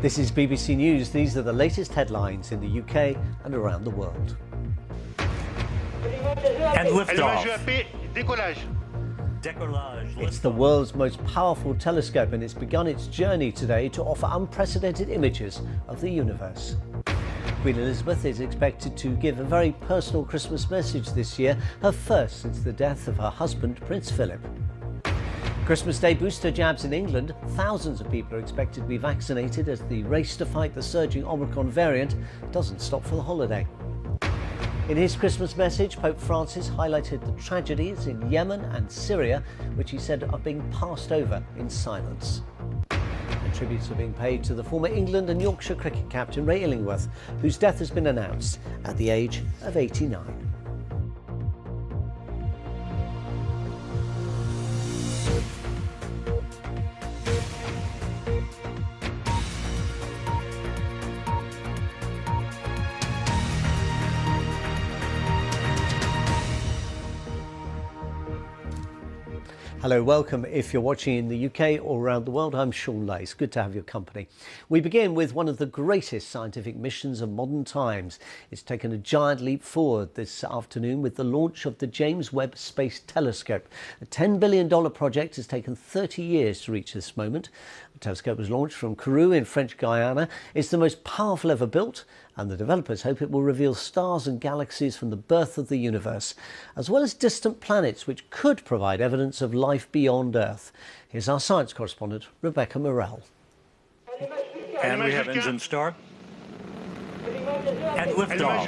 This is BBC News. These are the latest headlines in the UK and around the world. And liftoff. It's the world's most powerful telescope and it's begun its journey today to offer unprecedented images of the universe. Queen Elizabeth is expected to give a very personal Christmas message this year, her first since the death of her husband, Prince Philip. Christmas Day booster jabs in England. Thousands of people are expected to be vaccinated as the race to fight the surging Omicron variant doesn't stop for the holiday. In his Christmas message, Pope Francis highlighted the tragedies in Yemen and Syria, which he said are being passed over in silence. And tributes are being paid to the former England and Yorkshire cricket captain Ray Illingworth, whose death has been announced at the age of 89. Hello, welcome. If you're watching in the UK or around the world, I'm Shaun Ley. Good to have your company. We begin with one of the greatest scientific missions of modern times. It's taken a giant leap forward this afternoon with the launch of the James Webb Space Telescope. A $10 billion project has taken 30 years to reach this moment. The telescope was launched from Kourou in French Guiana. It's the most powerful ever built and the developers hope it will reveal stars and galaxies from the birth of the universe, as well as distant planets which could provide evidence of life beyond Earth. Here's our science correspondent, Rebecca Morelle. And we have engine start. And liftoff.